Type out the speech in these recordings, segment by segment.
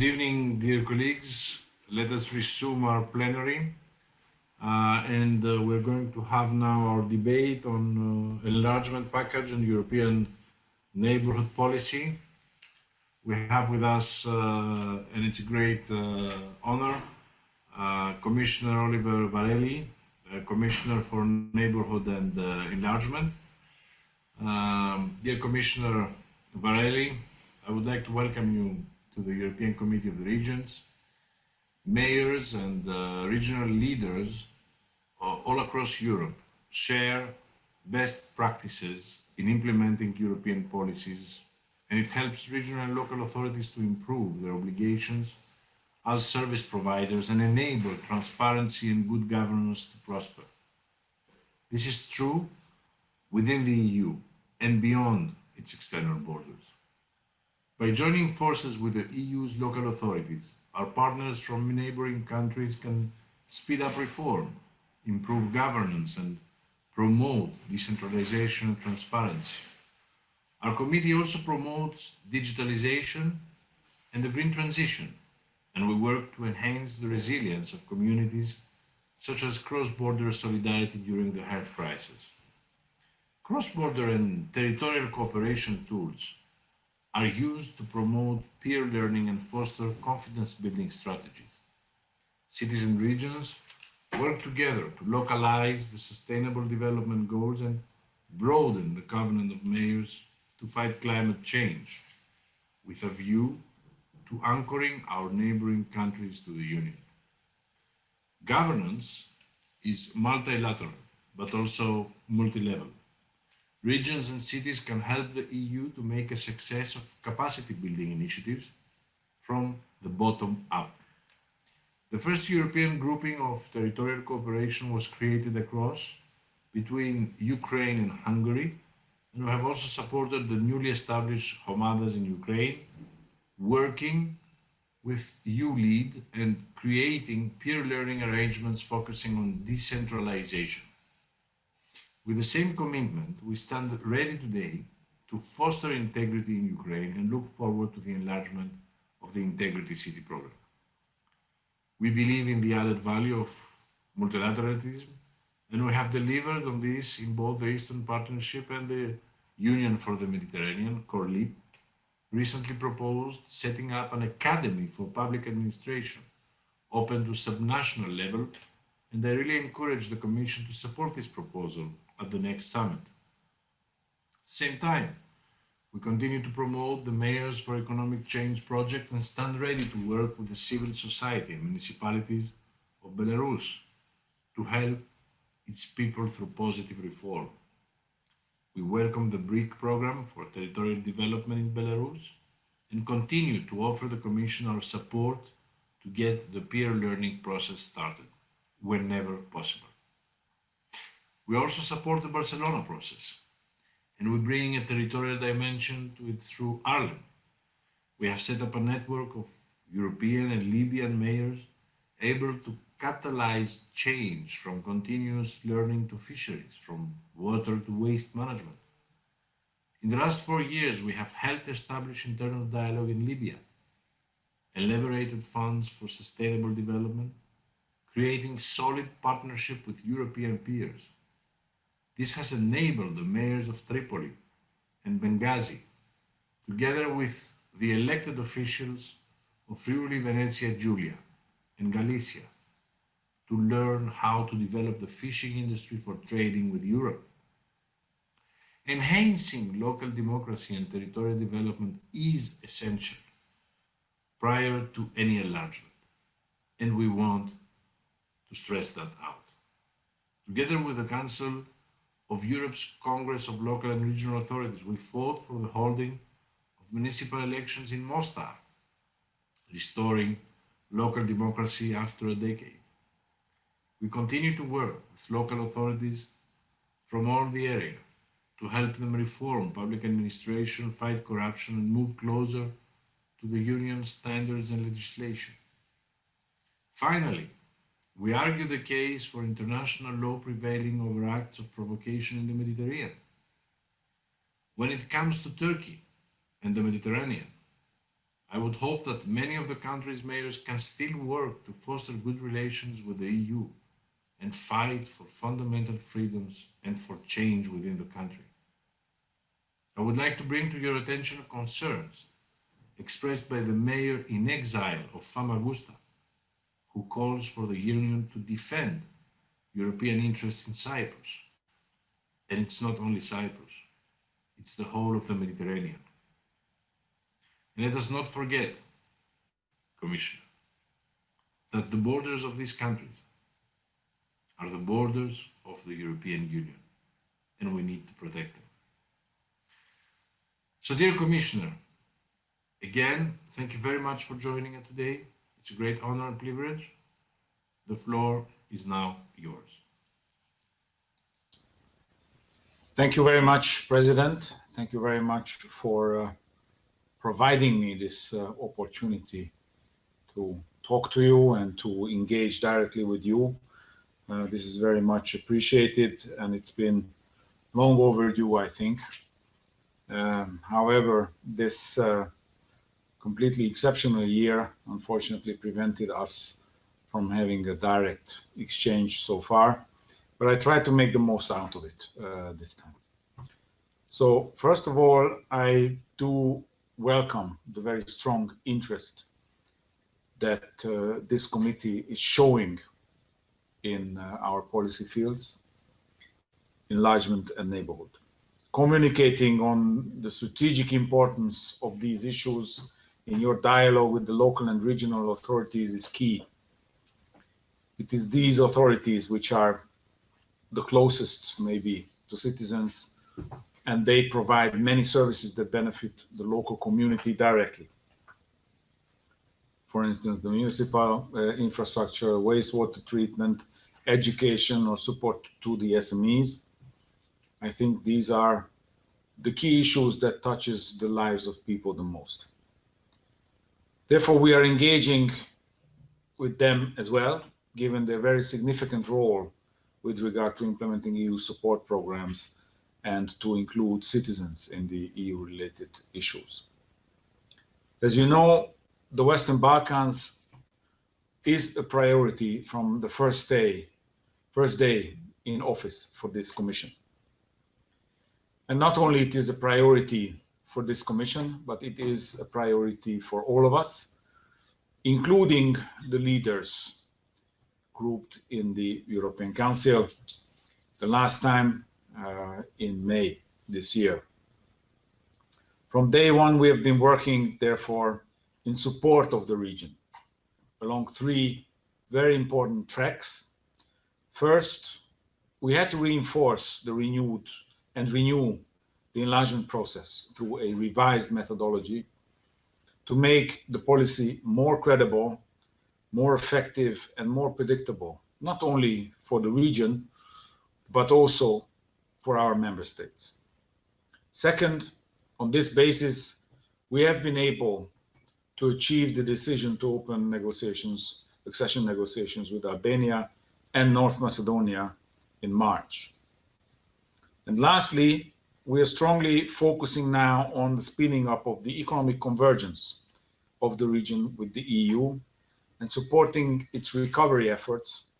Good evening, dear colleagues. Let us resume our plenary. Uh, and uh, we're going to have now our debate on uh, enlargement package and European neighborhood policy. We have with us, uh, and it's a great uh, honor, uh, Commissioner Oliver Varhelyi, Commissioner for Neighborhood and Enlargement. Um, dear Commissioner Varhelyi, I would like to welcome you to the European Committee of the Regions, mayors and uh, regional leaders uh, all across Europe share best practices in implementing European policies and it helps regional and local authorities to improve their obligations as service providers and enable transparency and good governance to prosper. This is true within the EU and beyond its external borders. By joining forces with the EU's local authorities, our partners from neighboring countries can speed up reform, improve governance and promote decentralization and transparency. Our committee also promotes digitalization and the green transition, and we work to enhance the resilience of communities such as cross-border solidarity during the health crisis. Cross-border and territorial cooperation tools are used to promote peer learning and foster confidence building strategies. Cities and regions work together to localize the sustainable development goals and broaden the covenant of mayors to fight climate change with a view to anchoring our neighboring countries to the Union. Governance is multilateral, but also multi-level. Regions and cities can help the EU to make a success of capacity building initiatives from the bottom up. The first European grouping of territorial cooperation was created across between Ukraine and Hungary, and we have also supported the newly established hromadas in Ukraine, working with ULEAD and creating peer learning arrangements focusing on decentralization. With the same commitment, we stand ready today to foster integrity in Ukraine and look forward to the enlargement of the Integrity City program. We believe in the added value of multilateralism, and we have delivered on this in both the Eastern Partnership and the Union for the Mediterranean, CORLEAP, recently proposed setting up an academy for public administration open to subnational level, and I really encourage the Commission to support this proposal at the next summit. At the same time, we continue to promote the Mayors for Economic Change project and stand ready to work with the civil society and municipalities of Belarus to help its people through positive reform. We welcome the BRIC program for territorial development in Belarus and continue to offer the Commission our support to get the peer learning process started whenever possible. We also support the Barcelona process, and we bring a territorial dimension to it through Arlem. We have set up a network of European and Libyan mayors able to catalyze change from continuous learning to fisheries, from water to waste management. In the last four years, we have helped establish internal dialogue in Libya, elaborated funds for sustainable development, creating solid partnership with European peers, this has enabled the mayors of Tripoli and Benghazi, together with the elected officials of Friuli Venezia Giulia and Galicia, to learn how to develop the fishing industry for trading with Europe. Enhancing local democracy and territorial development is essential prior to any enlargement, and we want to stress that out. Together with the Council of Europe's Congress of Local and Regional Authorities, we fought for the holding of municipal elections in Mostar, restoring local democracy after a decade. We continue to work with local authorities from all the area to help them reform public administration, fight corruption and move closer to the Union standards and legislation. Finally, we argue the case for international law prevailing over acts of provocation in the Mediterranean. When it comes to Turkey and the Mediterranean, I would hope that many of the country's mayors can still work to foster good relations with the EU and fight for fundamental freedoms and for change within the country. I would like to bring to your attention concerns expressed by the mayor in exile of Famagusta, who calls for the Union to defend European interests in Cyprus. And it's not only Cyprus, it's the whole of the Mediterranean. And let us not forget, Commissioner, that the borders of these countries are the borders of the European Union, and we need to protect them. So, dear Commissioner, again, thank you very much for joining us today. It's a great honor and privilege. The floor is now yours. Thank you very much, President. Thank you very much for uh, providing me this uh, opportunity to talk to you and to engage directly with you. Uh, this is very much appreciated and it's been long overdue, I think. Um, however, this uh, completely exceptional year unfortunately prevented us from having a direct exchange so far, but I tried to make the most out of it uh, this time. So first of all, I do welcome the very strong interest that uh, this committee is showing in uh, our policy fields, enlargement and neighborhood. Communicating on the strategic importance of these issues in your dialogue with the local and regional authorities is key. It is these authorities which are the closest maybe to citizens and they provide many services that benefit the local community directly. For instance, the municipal uh, infrastructure, wastewater treatment, education or support to the SMEs. I think these are the key issues that touches the lives of people the most. Therefore, we are engaging with them as well, given their very significant role with regard to implementing EU support programs and to include citizens in the EU-related issues. As you know, the Western Balkans is a priority from the first day, first day in office for this commission. And not only it is a priority for this commission, but it is a priority for all of us, including the leaders grouped in the European Council. The last time uh, in May this year. From day one, we have been working, therefore, in support of the region along three very important tracks. First, we had to reinforce the renewed and renew the enlargement process through a revised methodology to make the policy more credible, more effective, and more predictable, not only for the region, but also for our member states. Second, on this basis, we have been able to achieve the decision to open negotiations, accession negotiations with Albania and North Macedonia in March. And lastly, we are strongly focusing now on the speeding up of the economic convergence of the region with the EU and supporting its recovery efforts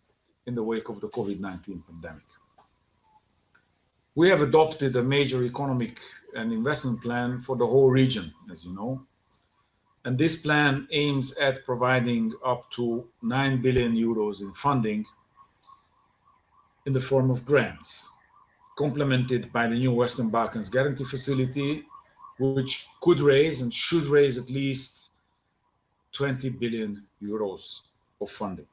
in the wake of the COVID-19 pandemic. We have adopted a major economic and investment plan for the whole region, as you know. And this plan aims at providing up to 9 billion euros in funding in the form of grants, complemented by the new Western Balkans Guarantee Facility, which could raise and should raise at least 20 billion euros of funding.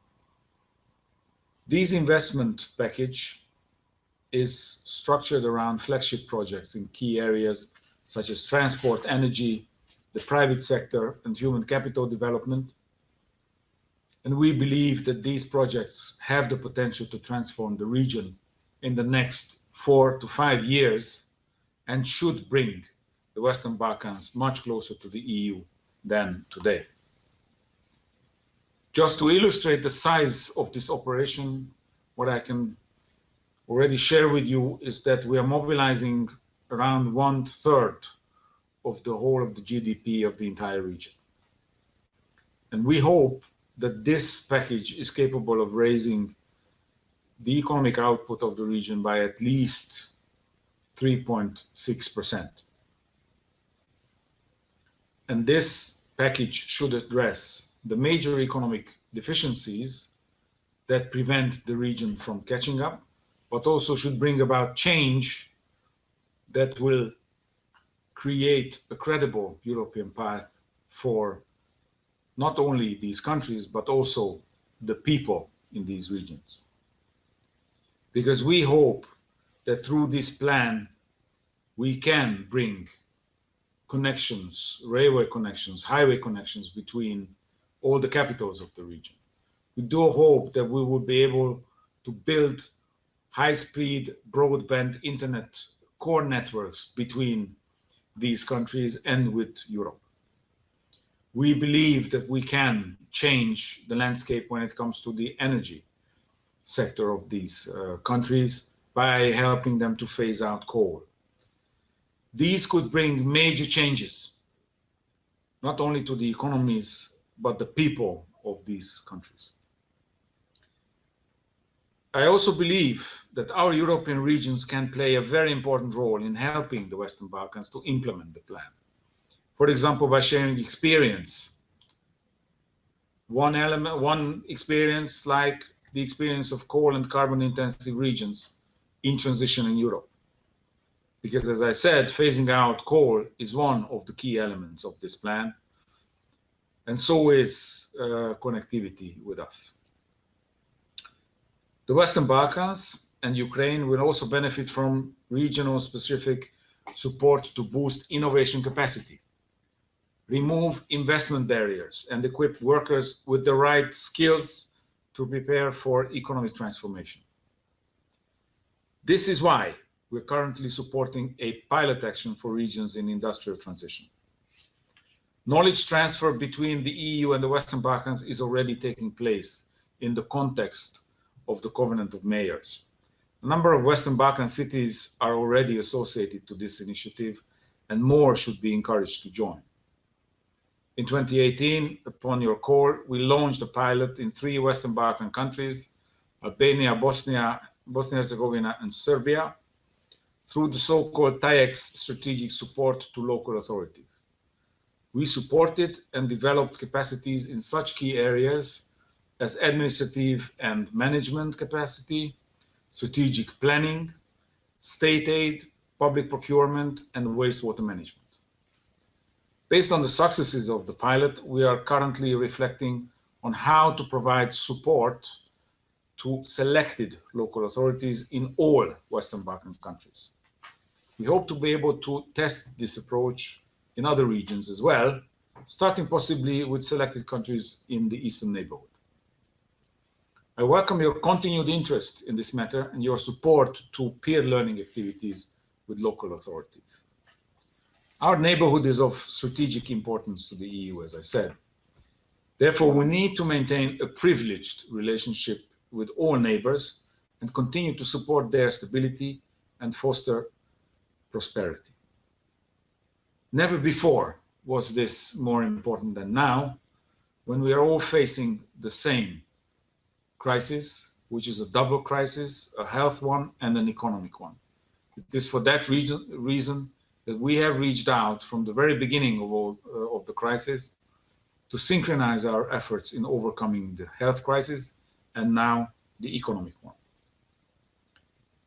These investment package is structured around flagship projects in key areas such as transport, energy, the private sector, and human capital development. And we believe that these projects have the potential to transform the region in the next four to five years and should bring the Western Balkans much closer to the EU than today. Just to illustrate the size of this operation, what I can already share with you is that we are mobilizing around one third of the whole of the GDP of the entire region. And we hope that this package is capable of raising the economic output of the region by at least 3.6%. And this package should address the major economic deficiencies that prevent the region from catching up, but also should bring about change that will create a credible European path for not only these countries, but also the people in these regions. Because we hope that through this plan, we can bring connections, railway connections, highway connections between all the capitals of the region. We do hope that we will be able to build high-speed broadband internet core networks between these countries and with Europe. We believe that we can change the landscape when it comes to the energy sector of these uh, countries by helping them to phase out coal. These could bring major changes, not only to the economies, but the people of these countries. I also believe that our European regions can play a very important role in helping the Western Balkans to implement the plan. For example, by sharing experience. One element, one experience like the experience of coal and carbon intensive regions in transition in Europe. Because as I said, phasing out coal is one of the key elements of this plan. And so is uh, connectivity with us. The Western Balkans and Ukraine will also benefit from regional specific support to boost innovation capacity, remove investment barriers, and equip workers with the right skills to prepare for economic transformation. This is why we're currently supporting a pilot action for regions in industrial transition. Knowledge transfer between the EU and the Western Balkans is already taking place in the context of the Covenant of Mayors. A number of Western Balkan cities are already associated to this initiative, and more should be encouraged to join. In 2018, upon your call, we launched a pilot in three Western Balkan countries, Albania, Bosnia, Bosnia-Herzegovina, and Serbia, through the so-called TAIEX strategic support to local authorities. We supported and developed capacities in such key areas as administrative and management capacity, strategic planning, state aid, public procurement, and wastewater management. Based on the successes of the pilot, we are currently reflecting on how to provide support to selected local authorities in all Western Balkan countries. We hope to be able to test this approach in other regions as well, starting possibly with selected countries in the Eastern neighborhood. I welcome your continued interest in this matter and your support to peer learning activities with local authorities. Our neighborhood is of strategic importance to the EU, as I said. Therefore, we need to maintain a privileged relationship with all neighbors and continue to support their stability and foster prosperity. Never before was this more important than now, when we are all facing the same crisis, which is a double crisis, a health one and an economic one. It is for that reason, reason that we have reached out from the very beginning of, all, uh, of the crisis to synchronize our efforts in overcoming the health crisis and now the economic one.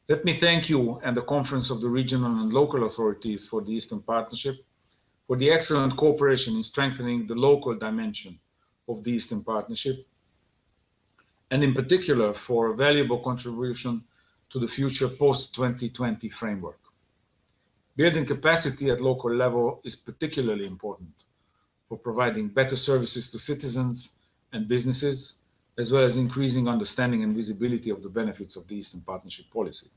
Let me thank you and the Conference of the Regional and Local Authorities for the Eastern Partnership for the excellent cooperation in strengthening the local dimension of the Eastern Partnership and in particular for a valuable contribution to the future post-2020 framework. Building capacity at local level is particularly important for providing better services to citizens and businesses, as well as increasing understanding and visibility of the benefits of the Eastern Partnership policy.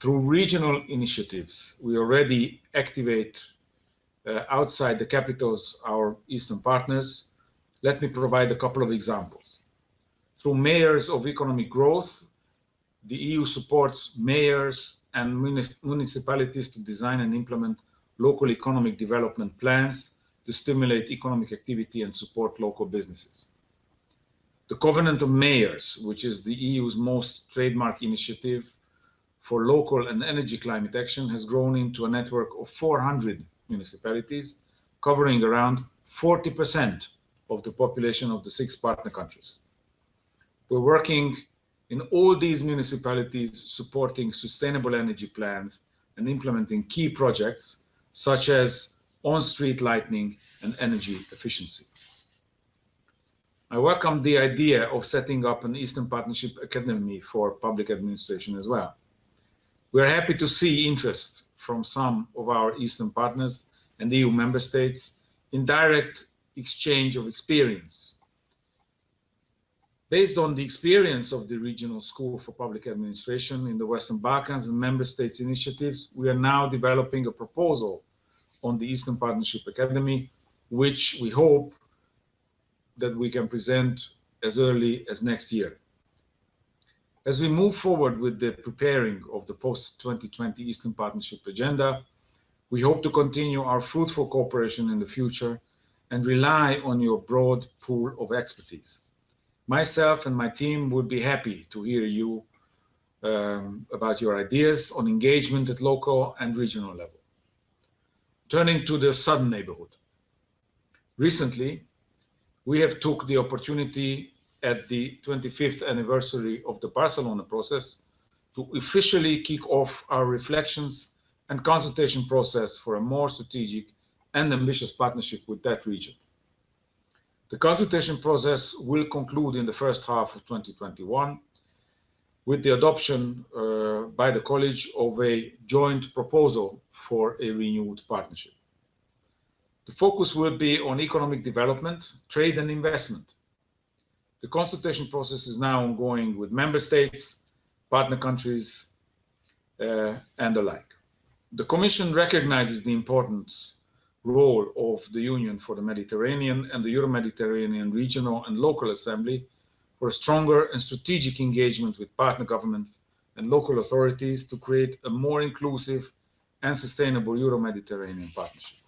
Through regional initiatives, we already activate uh, outside the capitals our Eastern partners. Let me provide a couple of examples. Through mayors of economic growth, the EU supports mayors and municipalities to design and implement local economic development plans to stimulate economic activity and support local businesses. The Covenant of Mayors, which is the EU's most trademark initiative for local and energy climate action, has grown into a network of 400 municipalities, covering around 40% of the population of the six partner countries. We're working in all these municipalities supporting sustainable energy plans and implementing key projects such as on-street lighting and energy efficiency. I welcome the idea of setting up an Eastern Partnership Academy for public administration as well. We are happy to see interest from some of our Eastern partners and EU member states in direct exchange of experience Based on the experience of the Regional School for Public Administration in the Western Balkans and member states initiatives, we are now developing a proposal on the Eastern Partnership Academy, which we hope that we can present as early as next year. As we move forward with the preparing of the post-2020 Eastern Partnership agenda, we hope to continue our fruitful cooperation in the future and rely on your broad pool of expertise myself and my team would be happy to hear you um, about your ideas on engagement at local and regional level. Turning to the southern neighborhood. Recently, we have took the opportunity at the 25th anniversary of the Barcelona process to officially kick off our reflections and consultation process for a more strategic and ambitious partnership with that region. The consultation process will conclude in the first half of 2021 with the adoption uh, by the College of a joint proposal for a renewed partnership. The focus will be on economic development, trade and investment. The consultation process is now ongoing with member states, partner countries, uh, and the like. The Commission recognizes the importance role of the Union for the Mediterranean and the Euro-Mediterranean Regional and Local Assembly for a stronger and strategic engagement with partner governments and local authorities to create a more inclusive and sustainable Euro-Mediterranean partnership.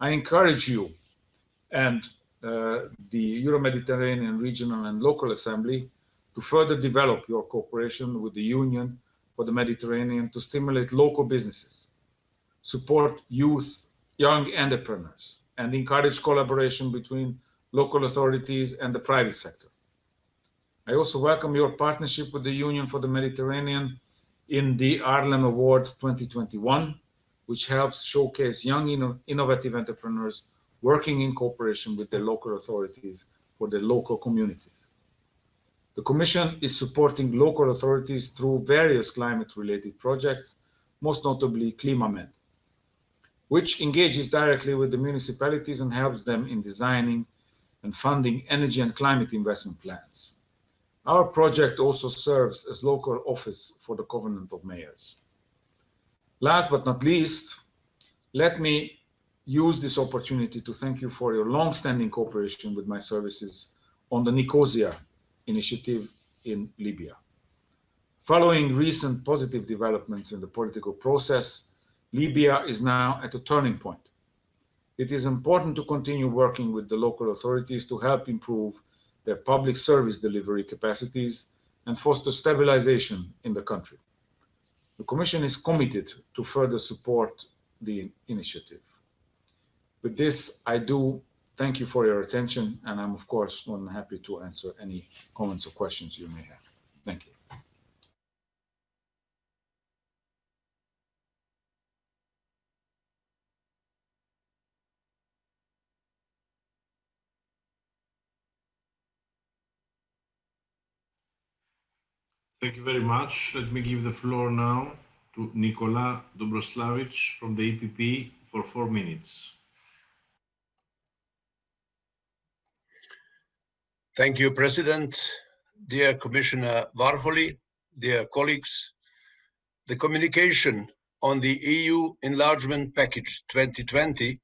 I encourage you and uh, the Euro-Mediterranean Regional and Local Assembly to further develop your cooperation with the Union for the Mediterranean to stimulate local businesses, support youth young entrepreneurs and encourage collaboration between local authorities and the private sector. I also welcome your partnership with the Union for the Mediterranean in the Arlem Award 2021, which helps showcase young inno innovative entrepreneurs working in cooperation with their local authorities for their local communities. The Commission is supporting local authorities through various climate-related projects, most notably ClimaMed, which engages directly with the municipalities and helps them in designing and funding energy and climate investment plans. Our project also serves as local office for the Covenant of Mayors. Last but not least, let me use this opportunity to thank you for your long-standing cooperation with my services on the Nicosia initiative in Libya. Following recent positive developments in the political process, Libya is now at a turning point. It is important to continue working with the local authorities to help improve their public service delivery capacities and foster stabilization in the country. The Commission is committed to further support the initiative. With this, I do thank you for your attention, and I'm of course more than happy to answer any comments or questions you may have. Thank you. Thank you very much. Let me give the floor now to Nikola Dobroslavic from the EPP for four minutes. Thank you, President. Dear Commissioner Varhelyi, dear colleagues, the communication on the EU Enlargement Package 2020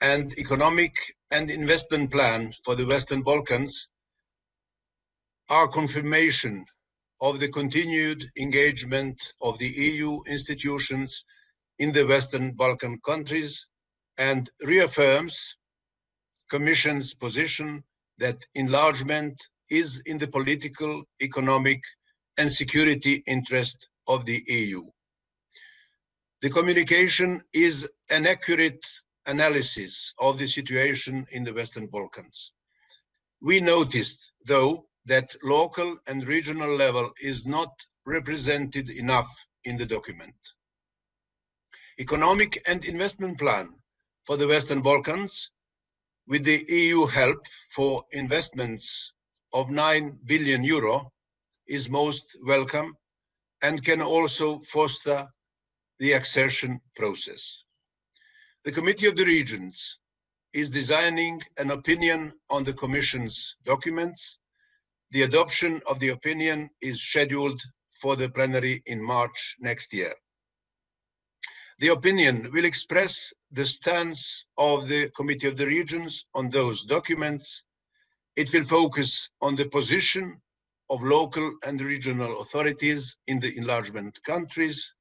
and Economic and Investment Plan for the Western Balkans are confirmation of the continued engagement of the EU institutions in the Western Balkan countries and reaffirms Commission's position that enlargement is in the political, economic, and security interest of the EU. The communication is an accurate analysis of the situation in the Western Balkans. We noticed, though, that local and regional level is not represented enough in the document. Economic and investment plan for the Western Balkans with the EU help for investments of 9 billion euro is most welcome and can also foster the accession process. The Committee of the Regions is designing an opinion on the Commission's documents. The adoption of the opinion is scheduled for the plenary in March next year. The opinion will express the stance of the Committee of the Regions on those documents. It will focus on the position of local and regional authorities in the enlargement countries,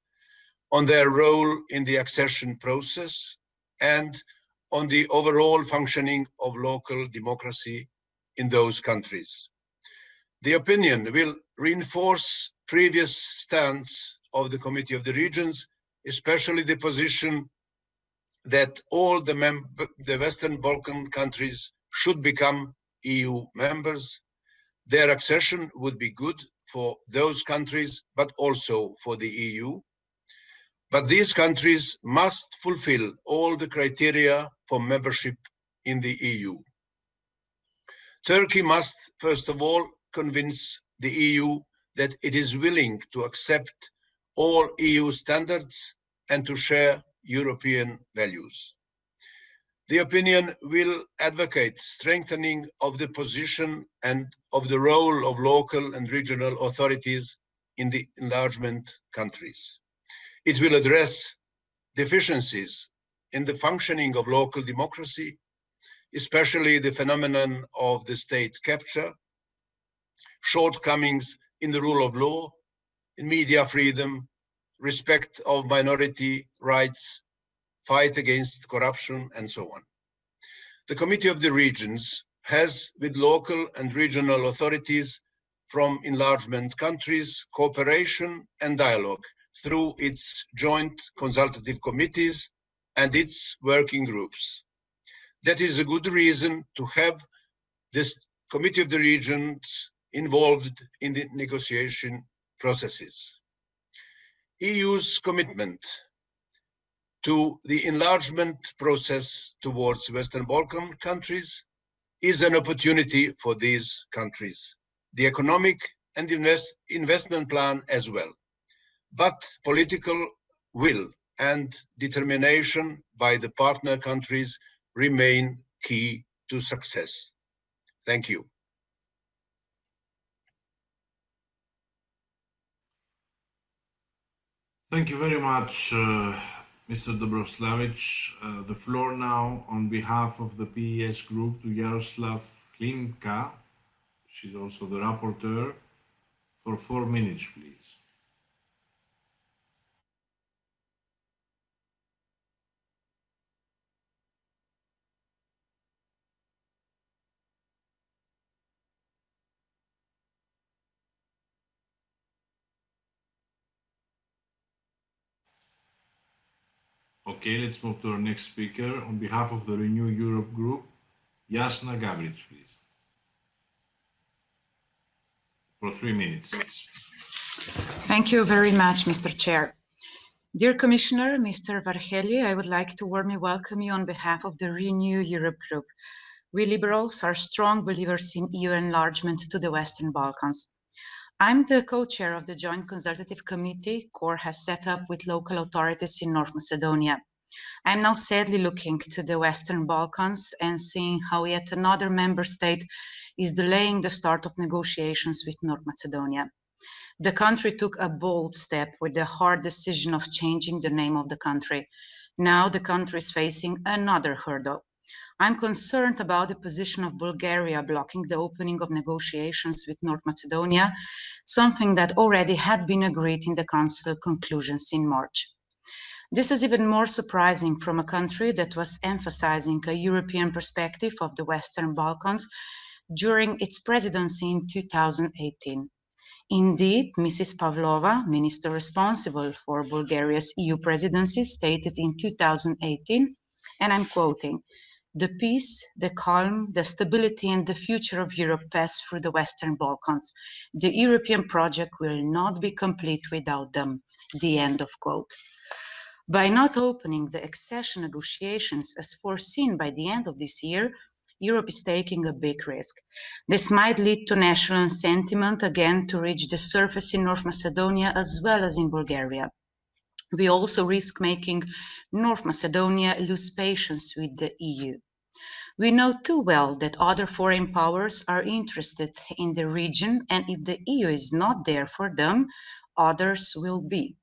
on their role in the accession process, and on the overall functioning of local democracy in those countries. The opinion will reinforce previous stance of the Committee of the Regions especially the position that all the, the Western Balkan countries should become EU members. Their accession would be good for those countries, but also for the EU. But these countries must fulfill all the criteria for membership in the EU. Turkey must, first of all, convince the EU that it is willing to accept all EU standards and to share European values. The opinion will advocate strengthening of the position and of the role of local and regional authorities in the enlargement countries. It will address deficiencies in the functioning of local democracy, especially the phenomenon of the state capture, shortcomings in the rule of law, in media freedom, respect of minority rights, fight against corruption, and so on. The Committee of the Regions has, with local and regional authorities from enlargement countries, cooperation and dialogue through its joint consultative committees and its working groups. That is a good reason to have this Committee of the Regions involved in the negotiation processes. EU's commitment to the enlargement process towards Western Balkan countries is an opportunity for these countries, the economic and invest, investment plan as well. But political will and determination by the partner countries remain key to success. Thank you. Thank you very much, uh, Mr. Dobroslavic. Uh, the floor now on behalf of the PES group to Jaroslav Klimka. She's also the rapporteur for four minutes, please. Okay, let's move to our next speaker. On behalf of the Renew Europe group, Jasna Gabric, please. For three minutes. Thank you very much, Mr. Chair. Dear Commissioner, Mr. Varhelyi, I would like to warmly welcome you on behalf of the Renew Europe group. We liberals are strong believers in EU enlargement to the Western Balkans. I'm the co-chair of the Joint Consultative Committee CoR has set up with local authorities in North Macedonia. I'm now sadly looking to the Western Balkans and seeing how yet another member state is delaying the start of negotiations with North Macedonia. The country took a bold step with the hard decision of changing the name of the country. Now the country is facing another hurdle. I'm concerned about the position of Bulgaria blocking the opening of negotiations with North Macedonia, something that already had been agreed in the Council conclusions in March. This is even more surprising from a country that was emphasizing a European perspective of the Western Balkans during its presidency in 2018. Indeed, Mrs. Pavlova, minister responsible for Bulgaria's EU presidency, stated in 2018, and I'm quoting, the peace, the calm, the stability and the future of Europe pass through the Western Balkans. The European project will not be complete without them. The end of quote. By not opening the accession negotiations as foreseen by the end of this year, Europe is taking a big risk. This might lead to national sentiment again to reach the surface in North Macedonia as well as in Bulgaria. We also risk making North Macedonia lose patience with the EU. We know too well that other foreign powers are interested in the region, and if the EU is not there for them, others will be.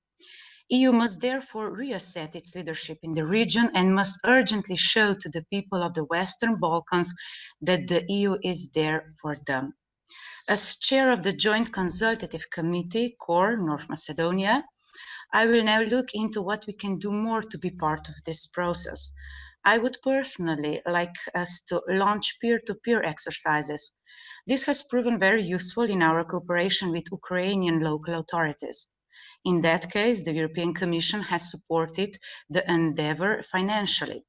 EU must therefore reassert its leadership in the region and must urgently show to the people of the Western Balkans that the EU is there for them. As chair of the Joint Consultative Committee, CoR North Macedonia, I will now look into what we can do more to be part of this process. I would personally like us to launch peer-to-peer exercises. This has proven very useful in our cooperation with Ukrainian local authorities. In that case, the European Commission has supported the endeavor financially.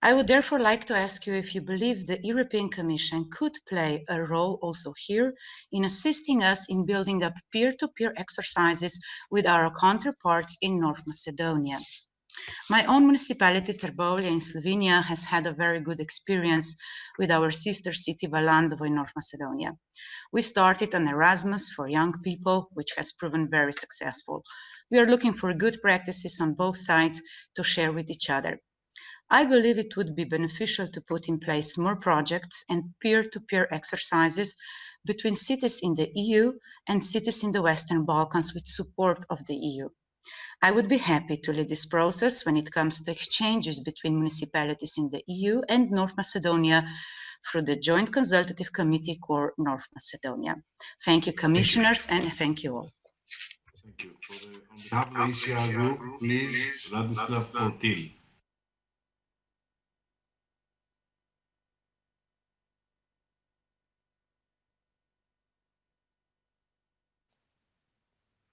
I would therefore like to ask you if you believe the European Commission could play a role also here in assisting us in building up peer-to-peer exercises with our counterparts in North Macedonia. My own municipality, Trbovlje in Slovenia, has had a very good experience with our sister city, Valandovo in North Macedonia. We started an Erasmus for young people, which has proven very successful. We are looking for good practices on both sides to share with each other. I believe it would be beneficial to put in place more projects and peer-to-peer exercises between cities in the EU and cities in the Western Balkans with support of the EU. I would be happy to lead this process when it comes to exchanges between municipalities in the EU and North Macedonia through the Joint Consultative Committee CoR North Macedonia. Thank you, commissioners, and thank you all. Thank you. For the, on behalf of the ECR group, please, Radislav Portil.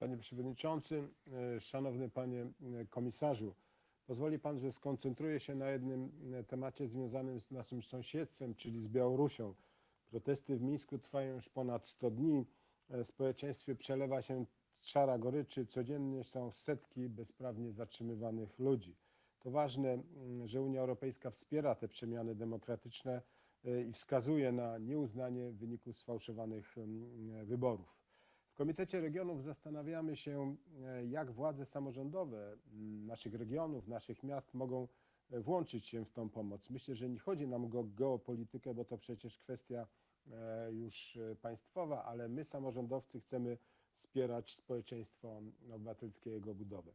Panie Przewodniczący, e, Szanowny Panie e, Komisarzu, pozwoli Pan, że skoncentruję się na jednym e, temacie związanym z naszym sąsiedztwem, czyli z Białorusią. Protesty w Mińsku trwają już ponad 100 dni. W społeczeństwie przelewa się czara goryczy. Codziennie są setki bezprawnie zatrzymywanych ludzi. To ważne, że Unia Europejska wspiera te przemiany demokratyczne i wskazuje na nieuznanie wyników sfałszowanych wyborów. Komitecie Regionów zastanawiamy się, e, jak władze samorządowe naszych regionów, naszych miast mogą e, włączyć się w tą pomoc. Myślę, że nie chodzi nam o geopolitykę, bo to przecież kwestia e, już państwowa, ale my, samorządowcy, chcemy wspierać społeczeństwo obywatelskie, jego budowę.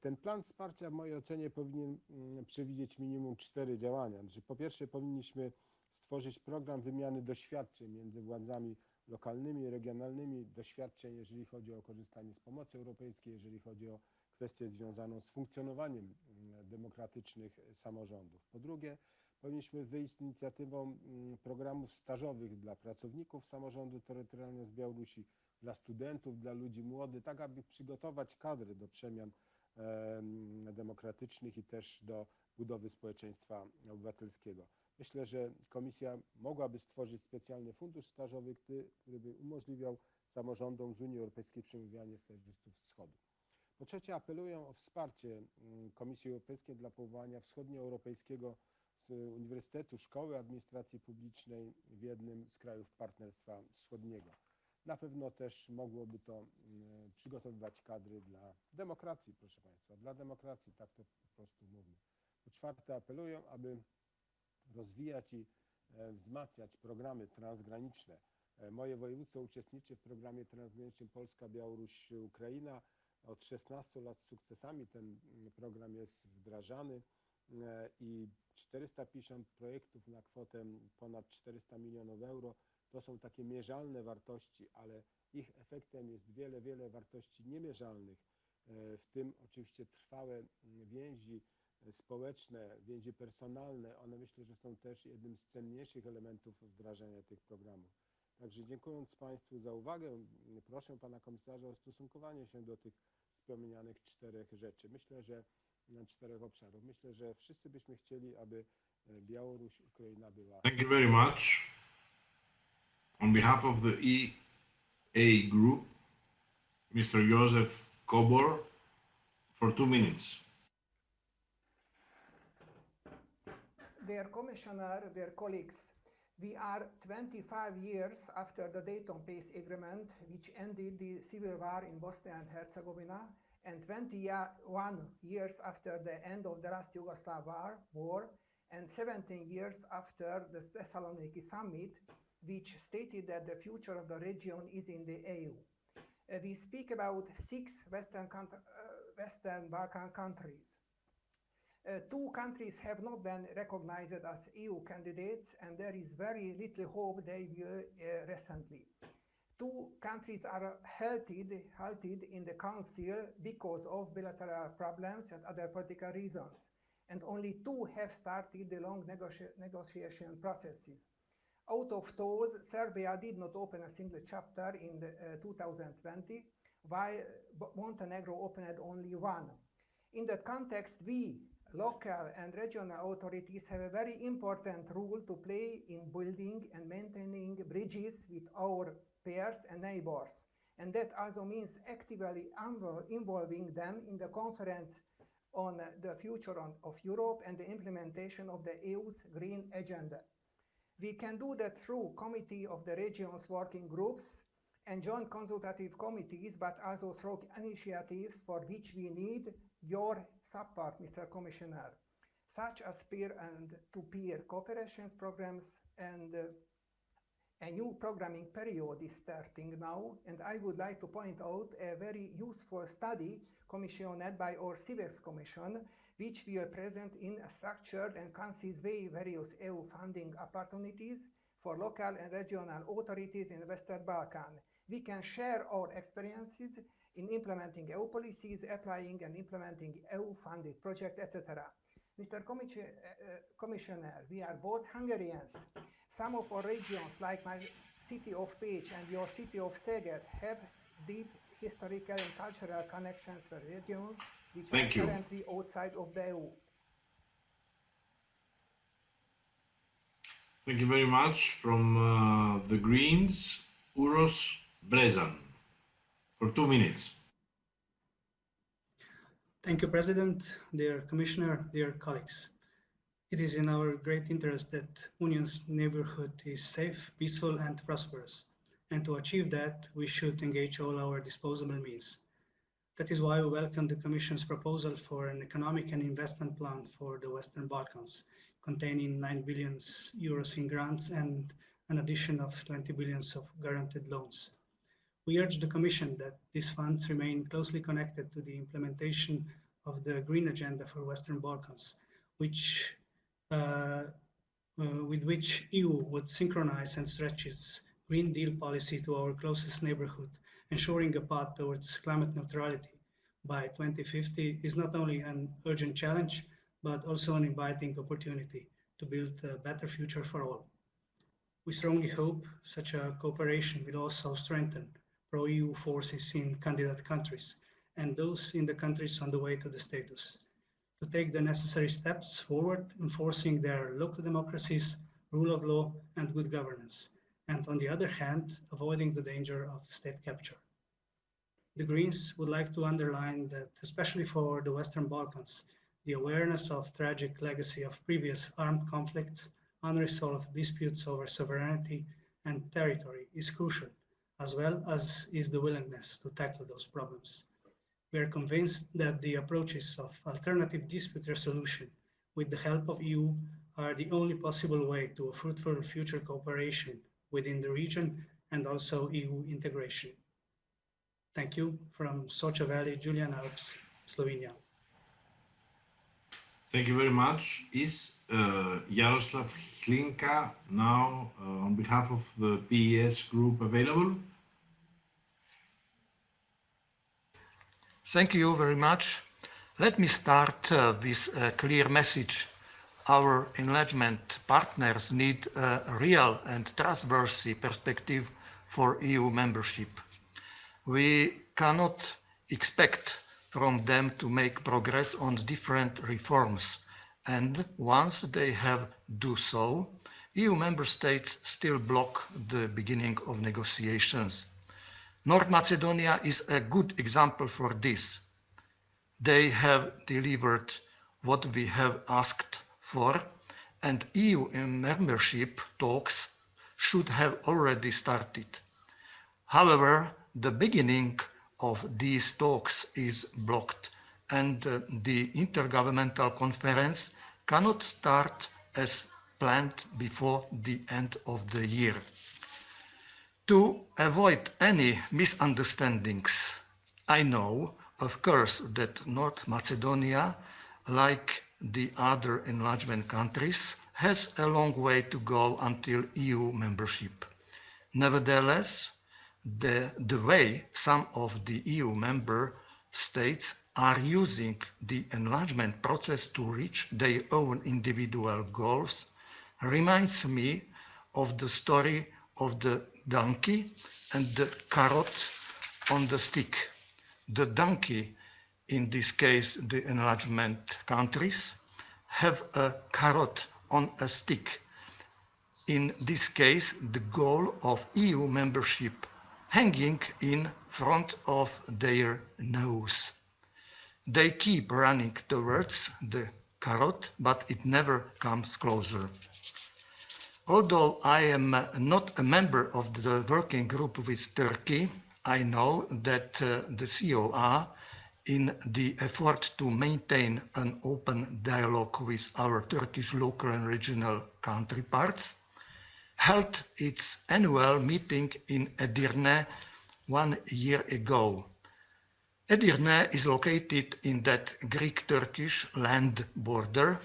Ten plan wsparcia w mojej ocenie powinien przewidzieć minimum cztery działania. Znaczy, po pierwsze, powinniśmy stworzyć program wymiany doświadczeń między władzami lokalnymi, regionalnymi doświadczeń, jeżeli chodzi o korzystanie z pomocy europejskiej, jeżeli chodzi o kwestię związaną z funkcjonowaniem mm, demokratycznych samorządów. Po drugie, powinniśmy wyjść z inicjatywą mm, programów stażowych dla pracowników samorządu terytorialnego z Białorusi, dla studentów, dla ludzi młodych, tak aby przygotować kadry do przemian demokratycznych i też do budowy społeczeństwa obywatelskiego. Myślę, że Komisja mogłaby stworzyć specjalny fundusz stażowy, który, który by umożliwiał samorządom z Unii Europejskiej przemawianie stażystów z Wschodu. Po trzecie, apeluję o wsparcie mm, Komisji Europejskiej dla powołania wschodnioeuropejskiego Uniwersytetu Szkoły Administracji Publicznej w jednym z krajów Partnerstwa Wschodniego. Na pewno też mogłoby to mm, przygotowywać kadry dla demokracji, proszę Państwa, dla demokracji, tak to po prostu mówię. Po czwarte, apeluję, aby rozwijać i e, wzmacniać programy transgraniczne. E, moje województwo uczestniczy w programie transgranicznym Polska, Białoruś, Ukraina. Od 16 lat z sukcesami ten mm, program jest wdrażany e, i 450 projektów na kwotę ponad 400 milionów euro to są takie mierzalne wartości, ale ich efektem jest wiele, wiele wartości niemierzalnych, w tym oczywiście trwałe mm, więzi społeczne, więzi personalne, one myślę, że są też jednym z cenniejszych elementów wdrażania tych programów. Także dziękując Państwu za uwagę, proszę Pana Komisarza o stosunkowanie się do tych wspomnianych czterech rzeczy. Myślę, że na czterech obszarów. Myślę, że wszyscy byśmy chcieli, aby e, Białoruś, Ukraina była Thank you very much. On behalf of the EA Group, Mr. Joseph Kobor, for two minutes. Dear Commissioner, dear colleagues, we are 25 years after the Dayton Peace Agreement, which ended the civil war in Bosnia and Herzegovina, and 21 years after the end of the last Yugoslav war, war, and 17 years after the Thessaloniki summit, which stated that the future of the region is in the EU. Uh, we speak about six Western, uh, Western Balkan countries. Uh, two countries have not been recognized as EU candidates, and there is very little hope they will uh, recently. Two countries are halted, halted in the Council because of bilateral problems and other political reasons, and only two have started the long negoti- negotiation processes. Out of those, Serbia did not open a single chapter in the, uh, 2020, while Montenegro opened only one. In that context, we, local and regional authorities, have a very important role to play in building and maintaining bridges with our peers and neighbors. And that also means actively involving them in the conference on the future of Europe and the implementation of the EU's Green Agenda. We can do that through Committee of the Regions working groups and joint consultative committees, but also through initiatives for which we need your support, Mr. Commissioner, such as peer and to-peer cooperation programs and uh, a new programming period is starting now, and I would like to point out a very useful study commissioned by our CIVEX Commission, which we will present in a structured and concise way various EU funding opportunities for local and regional authorities in the Western Balkan. We can share our experiences in implementing EU policies, applying and implementing EU-funded projects, etc. Mr. Commissi- uh, uh, Commissioner, we are both Hungarians. Some of our regions, like my city of Pécs and your city of Szeged, have deep historical and cultural connections with regions which Thank are you. currently outside of the EU. Thank you very much. From uh, the Greens, Uros Brezan, for two minutes. Thank you, President, dear Commissioner, dear colleagues. It is in our great interest that Union's neighborhood is safe, peaceful, and prosperous. And to achieve that, we should engage all our disposable means. That is why we welcome the Commission's proposal for an economic and investment plan for the Western Balkans, containing 9 billion euros in grants and an addition of 20 billions of guaranteed loans. We urge the Commission that these funds remain closely connected to the implementation of the Green Agenda for Western Balkans, which, uh, uh, with which EU would synchronize and stretch its Green Deal policy to our closest neighborhood, ensuring a path towards climate neutrality by 2050 is not only an urgent challenge, but also an inviting opportunity to build a better future for all. We strongly hope such a cooperation will also strengthen pro-EU forces in candidate countries and those in the countries on the way to the status. To take the necessary steps forward enforcing their local democracies, rule of law, and good governance, and on the other hand, avoiding the danger of state capture. The Greens would like to underline that, especially for the Western Balkans, the awareness of tragic legacy of previous armed conflicts, unresolved disputes over sovereignty and territory is crucial, as well as is the willingness to tackle those problems. We are convinced that the approaches of alternative dispute resolution with the help of EU are the only possible way to a fruitful future cooperation within the region and also EU integration. Thank you from Socha Valley, Julian Alps, Slovenia. Thank you very much. Is uh, Yaroslav Hlinka now uh, on behalf of the PES group available? Thank you very much. Let me start uh, with a clear message. Our enlargement partners need a real and trustworthy perspective for EU membership. We cannot expect from them to make progress on different reforms. And once they have do so, EU member states still block the beginning of negotiations. North Macedonia is a good example for this. They have delivered what we have asked for, and EU membership talks should have already started. However, the beginning of these talks is blocked and uh, the Intergovernmental Conference cannot start as planned before the end of the year. To avoid any misunderstandings, I know, of course, that North Macedonia, like the other enlargement countries, has a long way to go until EU membership. Nevertheless, the, the way some of the EU member states are using the enlargement process to reach their own individual goals reminds me of the story of the donkey and the carrot on the stick. The donkey, in this case the enlargement countries, have a carrot on a stick. In this case, the goal of EU membership hanging in front of their nose. They keep running towards the carrot, but it never comes closer. Although I am not a member of the working group with Turkey, I know that uh, the CoR, in the effort to maintain an open dialogue with our Turkish local and regional counterparts, held its annual meeting in Edirne one year ago. Edirne is located in that Greek-Turkish land border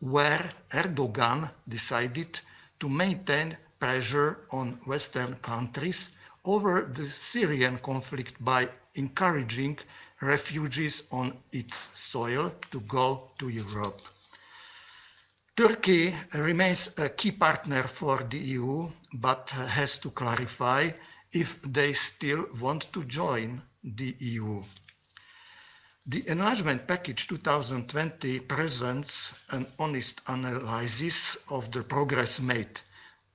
where Erdogan decided to maintain pressure on Western countries over the Syrian conflict by encouraging refugees on its soil to go to Europe. Turkey remains a key partner for the EU, but has to clarify if they still want to join the EU. The enlargement package 2020 presents an honest analysis of the progress made,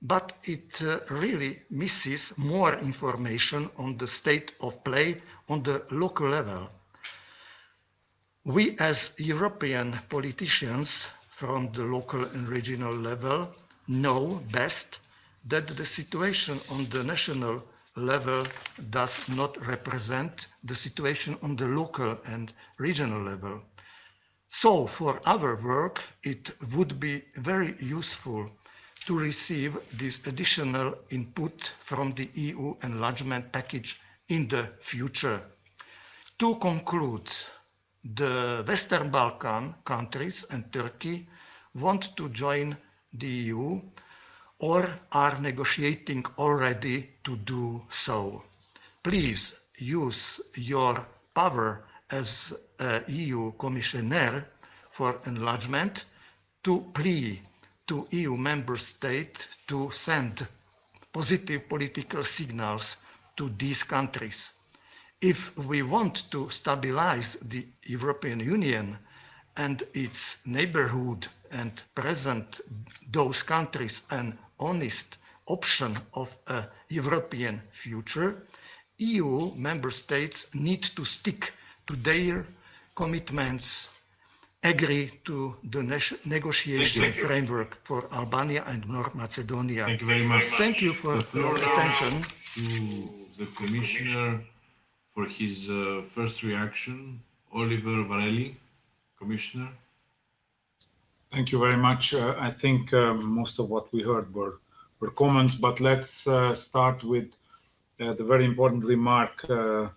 but it uh, really misses more information on the state of play on the local level. We as European politicians from the local and regional level know best that the situation on the national level does not represent the situation on the local and regional level. So for our work, it would be very useful to receive this additional input from the EU enlargement package in the future. To conclude, the Western Balkan countries and Turkey want to join the EU or are negotiating already to do so. Please use your power as EU commissioner for enlargement to plea to EU member states to send positive political signals to these countries if we want to stabilize the European Union and its neighborhood and present those countries an honest option of a European future, EU member states need to stick to their commitments, agree to the negotiation framework for Albania and North Macedonia. Thank you very much. Thank you for your attention. to the Commissioner for his uh, first reaction, Oliver Varhelyi, Commissioner. Thank you very much. Uh, I think uh, most of what we heard were, were comments, but let's uh, start with uh, the very important remark uh,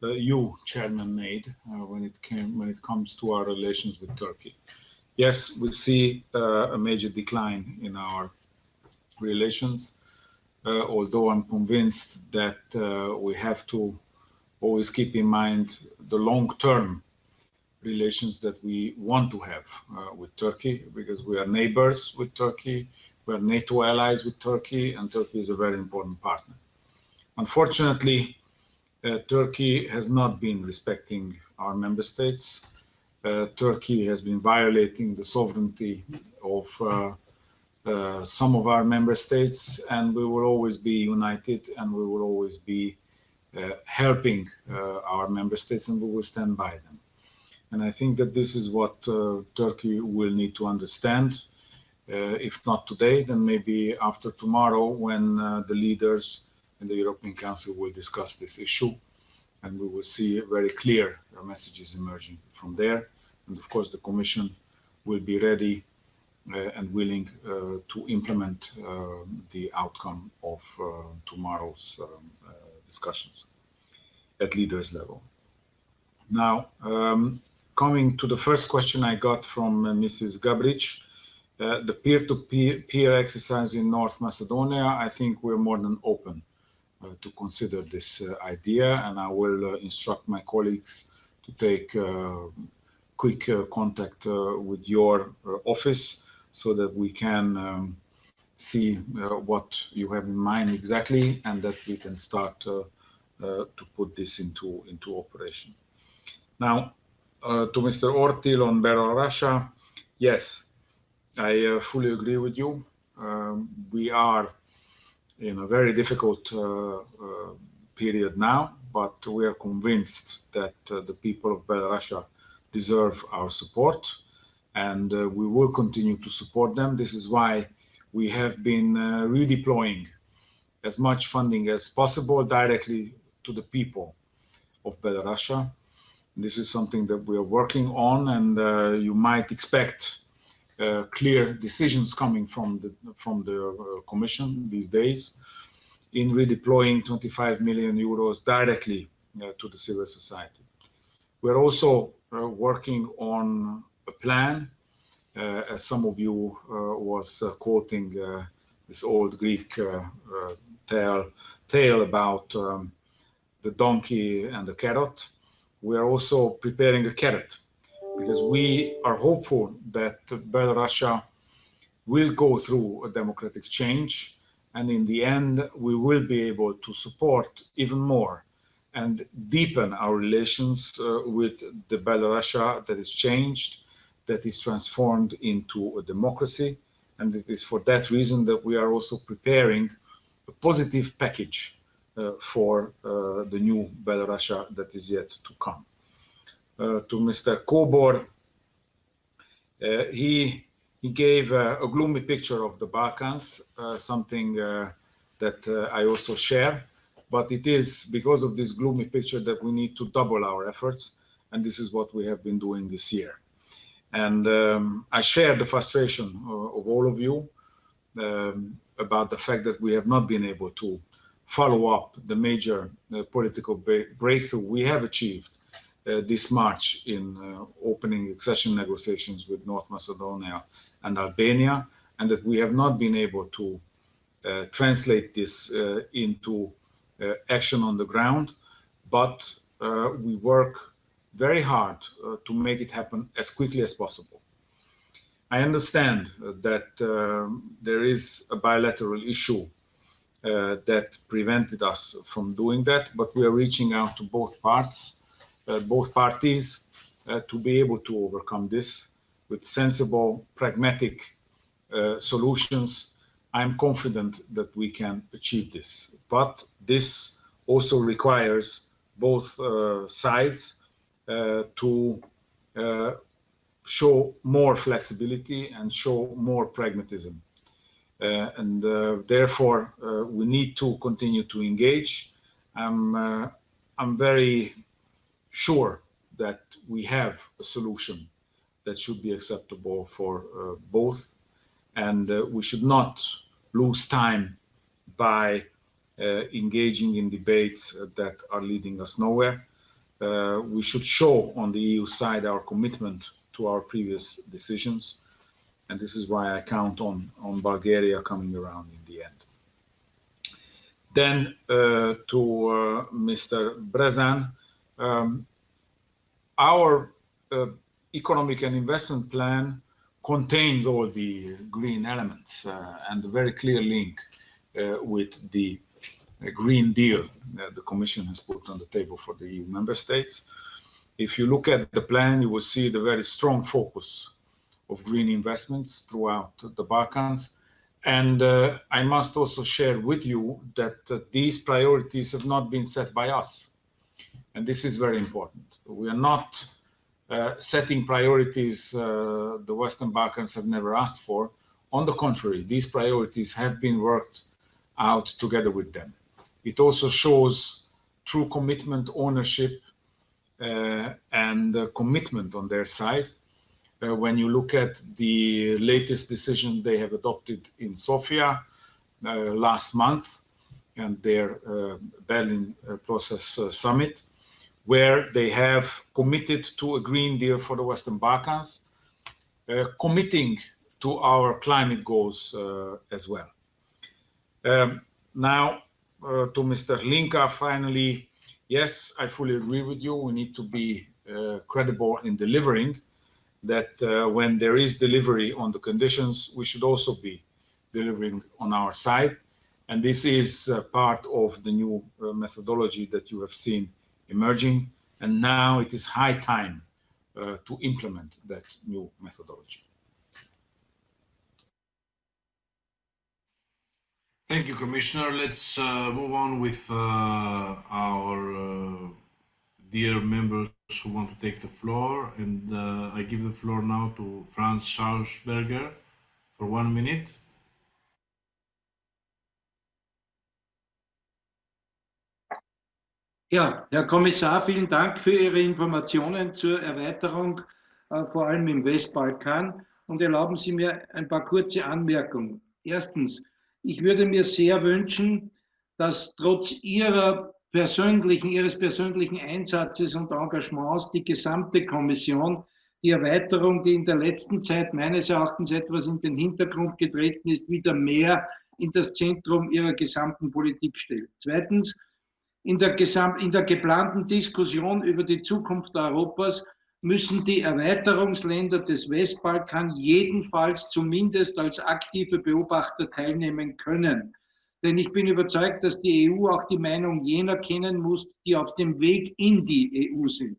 you, Chairman, made when it came when it comes to our relations with Turkey. Yes, we see a major decline in our relations, although I'm convinced that we have to always keep in mind the long-term relations that we want to have uh, with Turkey because we are neighbors with Turkey, we are NATO allies with Turkey, and Turkey is a very important partner. Unfortunately, uh, Turkey has not been respecting our member states. Uh, Turkey has been violating the sovereignty of uh, uh, some of our member states, and we will always be united and we will always be uh, helping our member states and we will stand by them. And I think that this is what Turkey will need to understand. if not today, then maybe after tomorrow when the leaders in the European Council will discuss this issue and we will see very clear messages emerging from there. And of course, the Commission will be ready uh, and willing uh, to implement uh, the outcome of tomorrow's um, discussions at leaders level. Now, um, coming to the first question I got from Mrs. Gabric, uh, the peer-to-peer exercise in North Macedonia, I think we're more than open uh, to consider this uh, idea, and I will instruct my colleagues to take quick contact with your office so that we can um, see uh, what you have in mind exactly and that we can start uh, uh, to put this into, into operation. Now, to Mr. Ortil on Belarus, yes, I fully agree with you. Um, we are in a very difficult uh, uh, period now, but we are convinced that uh, the people of Belarus deserve our support and uh, we will continue to support them. This is why we have been uh, redeploying as much funding as possible directly to the people of Belarus. This is something that we are working on, and uh, you might expect uh, clear decisions coming from the from the uh, Commission these days in redeploying 25 million euros directly to the civil society. We're also working on a plan, as some of you was quoting this old Greek tale, tale about um, the donkey and the carrot. We are also preparing a carrot because we are hopeful that Belarus will go through a democratic change and in the end we will be able to support even more and deepen our relations uh, with the Belarus that is changed that is transformed into a democracy. And it is for that reason that we are also preparing a positive package for uh, the new Belarus that is yet to come. Uh, to Mr. Kobor, uh, he, he gave a gloomy picture of the Balkans, uh, something uh, that I also share, but it is because of this gloomy picture that we need to double our efforts, and this is what we have been doing this year. And um, I share the frustration uh, of all of you um, about the fact that we have not been able to follow up the major uh, political breakthrough we have achieved uh, this March in uh, opening accession negotiations with North Macedonia and Albania, and that we have not been able to translate this into action on the ground, but we work very hard to make it happen as quickly as possible. I understand that um, there is a bilateral issue uh, that prevented us from doing that, but we are reaching out to both parts, uh, both parties, uh, to be able to overcome this with sensible, pragmatic uh, solutions. I'm confident that we can achieve this, but this also requires both sides uh, to uh, show more flexibility and show more pragmatism. Uh, and therefore, we need to continue to engage. I'm, I'm very sure that we have a solution that should be acceptable for uh, both. And uh, we should not lose time by uh, engaging in debates that are leading us nowhere uh, we should show on the EU side our commitment to our previous decisions. And this is why I count on, on Bulgaria coming around in the end. Then uh, to uh, Mr. Brezan, um, our uh, economic and investment plan contains all the green elements uh, and a very clear link uh, with the uh, Green Deal that the Commission has put on the table for the EU member states. If you look at the plan, you will see the very strong focus of green investments throughout the Balkans. And uh, I must also share with you that uh, these priorities have not been set by us. And this is very important. We are not uh, setting priorities uh, the Western Balkans have never asked for. On the contrary, these priorities have been worked out together with them. It also shows true commitment, ownership, uh, and uh, commitment on their side. Uh, when you look at the latest decision they have adopted in Sofia last month and their Berlin process summit, where they have committed to a Green Deal for the Western Balkans, uh, committing to our climate goals uh, as well. Um, now, uh, to Mr. Linka, finally, yes, I fully agree with you. We need to be uh, credible in delivering that uh, when there is delivery on the conditions, we should also be delivering on our side. And this is uh, part of the new methodology that you have seen emerging, and now it is high time uh, to implement that new methodology. Thank you, Commissioner. Let's uh, move on with uh, our uh, dear members who want to take the floor. And uh, I give the floor now to Franz Schausberger for one minute. Ja, Herr Kommissar, vielen Dank für Ihre Informationen zur Erweiterung, äh, vor allem im Westbalkan. Und erlauben Sie mir ein paar kurze Anmerkungen. Erstens, ich würde mir sehr wünschen, dass trotz Ihrer persönlichen, Ihres persönlichen Einsatzes und Engagements die gesamte Kommission die Erweiterung, die in der letzten Zeit meines Erachtens etwas in den Hintergrund getreten ist, wieder mehr in das Zentrum ihrer gesamten Politik stellt. Zweitens, in der, in der geplanten Diskussion über die Zukunft Europas müssen die Erweiterungsländer des Westbalkan jedenfalls zumindest als aktive Beobachter teilnehmen können. Denn ich bin überzeugt, dass die EU auch die Meinung jener kennen muss, die auf dem Weg in die EU sind.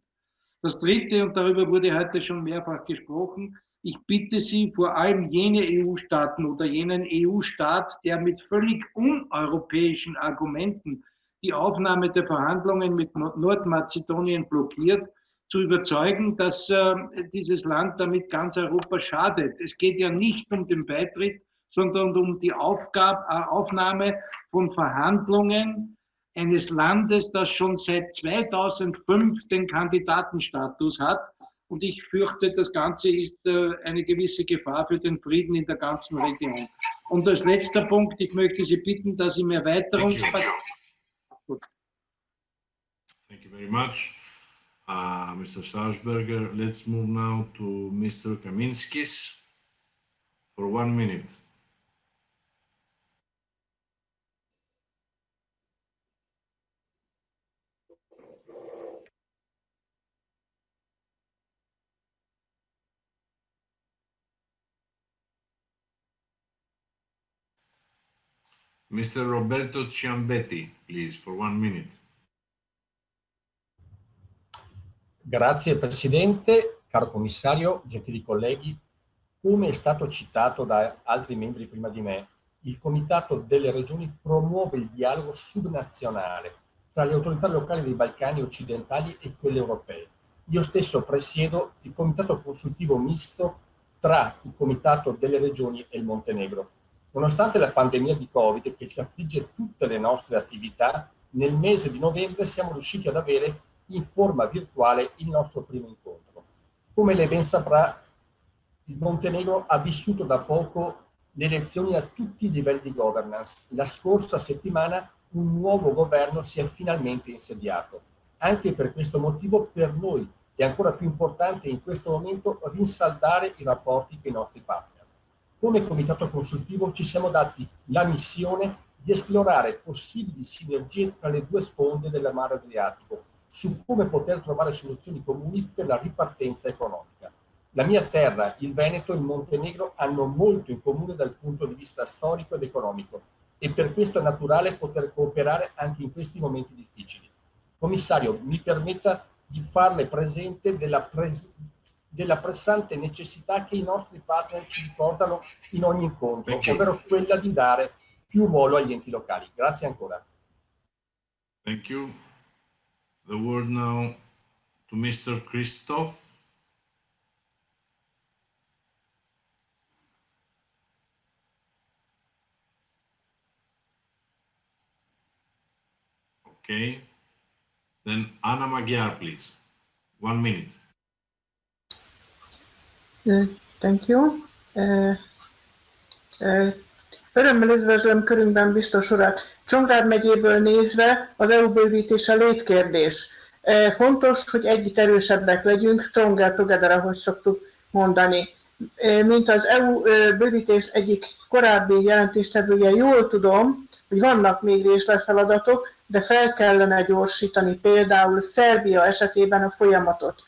Das Dritte, und darüber wurde heute schon mehrfach gesprochen, ich bitte Sie, vor allem jene EU-Staaten oder jenen EU-Staat, der mit völlig uneuropäischen Argumenten die Aufnahme der Verhandlungen mit Nordmazedonien blockiert, zu überzeugen, dass äh, dieses Land damit ganz Europa schadet. Es geht ja nicht um den Beitritt, sondern um die Aufgabe, äh, Aufnahme von Verhandlungen eines Landes, das schon seit 2005 den Kandidatenstatus hat. Und ich fürchte, das Ganze ist äh, eine gewisse Gefahr für den Frieden in der ganzen Region. Und als letzter Punkt, ich möchte Sie bitten, dass im Erweiterungspaket Thank you very much, uh, Mr. Stausberger. Let's move now to Mr. Kaminskis for one minute. Mr. Roberto Ciambetti, please, for one minute. Grazie Presidente, caro Commissario, gentili colleghi. Come è stato citato da altri membri prima di me, il Comitato delle Regioni promuove il dialogo subnazionale tra le autorità locali dei Balcani occidentali e quelle europee. Io stesso presiedo il Comitato Consultivo Misto tra il Comitato delle Regioni e il Montenegro. Nonostante la pandemia di Covid che ci affligge tutte le nostre attività, nel mese di novembre siamo riusciti ad avere in forma virtuale il nostro primo incontro. Come lei ben saprà, il Montenegro ha vissuto da poco le elezioni a tutti i livelli di governance. La scorsa settimana un nuovo governo si è finalmente insediato. Anche per questo motivo per noi è ancora più importante in questo momento rinsaldare i rapporti con i nostri partner come comitato consultivo ci siamo dati la missione di esplorare possibili sinergie tra le due sponde del mare Adriatico su come poter trovare soluzioni comuni per la ripartenza economica. La mia terra, il Veneto e il Montenegro hanno molto in comune dal punto di vista storico ed economico e per questo è naturale poter cooperare anche in questi momenti difficili. Commissario, mi permetta di farle presente della, pres della pressante necessità che i nostri partner ci ricordano in ogni incontro, ovvero quella di dare più ruolo agli enti locali. Grazie ancora. Thank you. The word now to Mr. Christoph. Okay. Then Anna Magyar, please. One minute. Thank you. Örömmel üdvözlöm körünkben biztos urat. Csongrád megyéből nézve az EU bővítése létkérdés. Fontos, hogy együtt erősebbek legyünk, stronger together, ahogy szoktuk mondani. Mint az EU bővítés egyik korábbi jelentéstevője, jól tudom, hogy vannak még részletfeladatok, de fel kellene gyorsítani például Szerbia esetében a folyamatot.